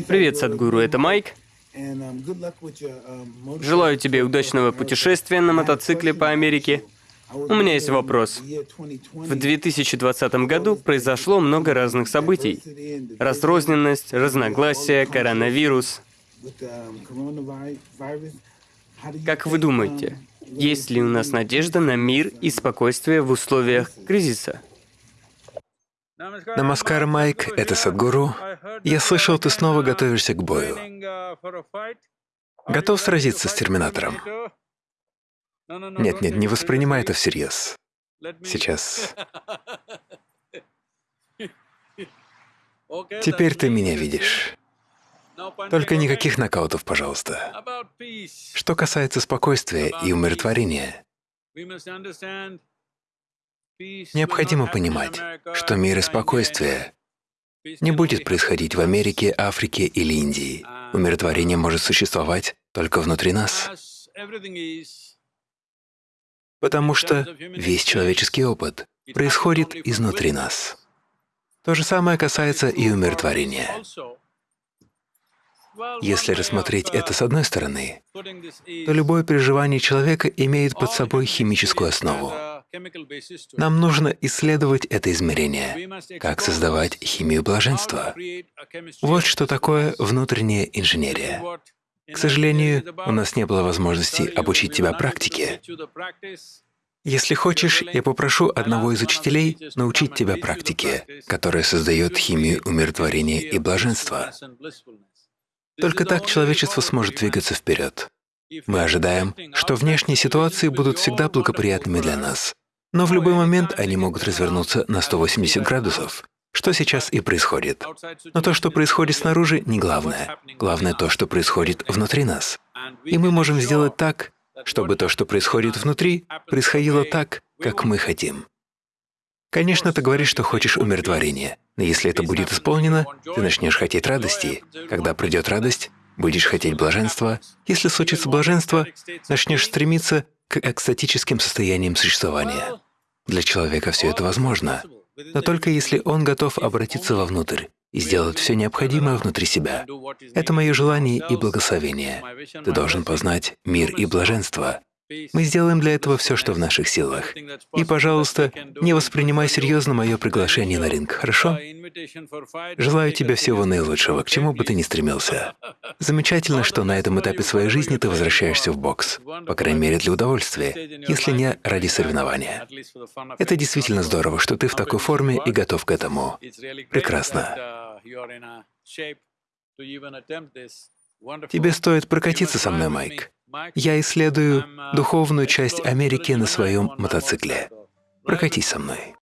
Привет, Садгуру, это Майк. Желаю тебе удачного путешествия на мотоцикле по Америке. У меня есть вопрос. В 2020 году произошло много разных событий. Разрозненность, разногласия, коронавирус. Как вы думаете, есть ли у нас надежда на мир и спокойствие в условиях кризиса? Намаскар, Майк, это Садгуру. Я слышал, ты снова готовишься к бою. Готов сразиться с Терминатором? Нет, нет, не воспринимай это всерьез. Сейчас. Теперь ты меня видишь. Только никаких нокаутов, пожалуйста. Что касается спокойствия и умиротворения, необходимо понимать, что мир и спокойствие не будет происходить в Америке, Африке или Индии. Умиротворение может существовать только внутри нас. Потому что весь человеческий опыт происходит изнутри нас. То же самое касается и умиротворения. Если рассмотреть это с одной стороны, то любое переживание человека имеет под собой химическую основу. Нам нужно исследовать это измерение, как создавать химию блаженства. Вот что такое внутренняя инженерия. К сожалению, у нас не было возможности обучить тебя практике. Если хочешь, я попрошу одного из учителей научить тебя практике, которая создает химию умиротворения и блаженства. Только так человечество сможет двигаться вперед. Мы ожидаем, что внешние ситуации будут всегда благоприятными для нас, но в любой момент они могут развернуться на 180 градусов, что сейчас и происходит. Но то, что происходит снаружи, не главное. Главное то, что происходит внутри нас. И мы можем сделать так, чтобы то, что происходит внутри, происходило так, как мы хотим. Конечно, ты говоришь, что хочешь умиротворения, но если это будет исполнено, ты начнешь хотеть радости. Когда придет радость, будешь хотеть блаженства. Если случится блаженство, начнешь стремиться к экстатическим состояниям существования. Для человека все это возможно, но только если он готов обратиться вовнутрь и сделать все необходимое внутри себя. Это мое желание и благословение. Ты должен познать мир и блаженство, мы сделаем для этого все, что в наших силах. И, пожалуйста, не воспринимай серьезно мое приглашение на ринг, хорошо? Желаю тебе всего наилучшего, к чему бы ты ни стремился. Замечательно, что на этом этапе своей жизни ты возвращаешься в бокс, по крайней мере для удовольствия, если не ради соревнования. Это действительно здорово, что ты в такой форме и готов к этому. Прекрасно. Тебе стоит прокатиться со мной, Майк. Я исследую духовную часть Америки на своем мотоцикле. Прокатись со мной.